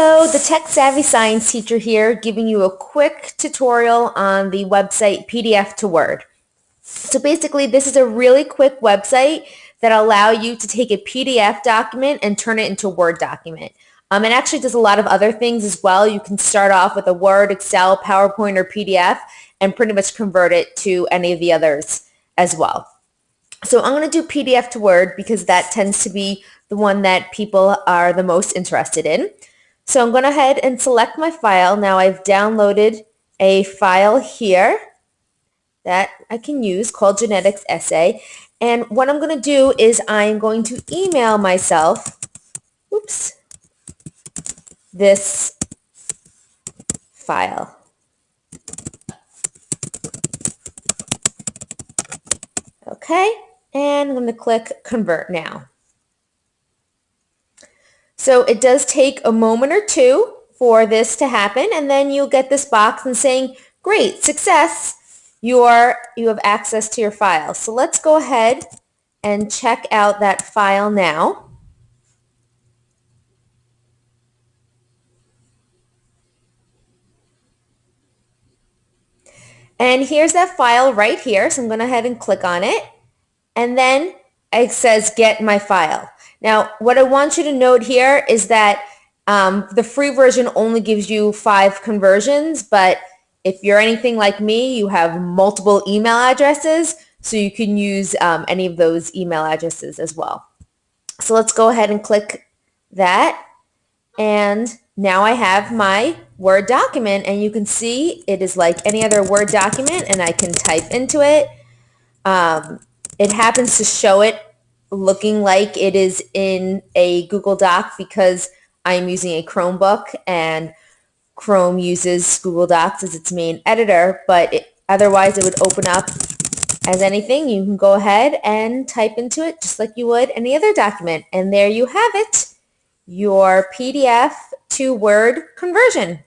Hello, the Tech Savvy Science teacher here giving you a quick tutorial on the website PDF to Word. So basically this is a really quick website that allow you to take a PDF document and turn it into a Word document. Um, it actually does a lot of other things as well. You can start off with a Word, Excel, PowerPoint, or PDF and pretty much convert it to any of the others as well. So I'm going to do PDF to Word because that tends to be the one that people are the most interested in. So I'm going to ahead and select my file. Now I've downloaded a file here that I can use called Genetics Essay. And what I'm going to do is I'm going to email myself, oops, this file. Okay, and I'm going to click Convert Now. So it does take a moment or two for this to happen and then you'll get this box and saying, great, success, you, are, you have access to your file. So let's go ahead and check out that file now. And here's that file right here. So I'm going to ahead and click on it. And then it says get my file. Now, what I want you to note here is that um, the free version only gives you five conversions, but if you're anything like me, you have multiple email addresses, so you can use um, any of those email addresses as well. So let's go ahead and click that. And now I have my Word document and you can see it is like any other Word document and I can type into it. Um, it happens to show it looking like it is in a Google Doc because I'm using a Chromebook and Chrome uses Google Docs as its main editor, but it, otherwise it would open up as anything. You can go ahead and type into it just like you would any other document. And there you have it, your PDF to Word conversion.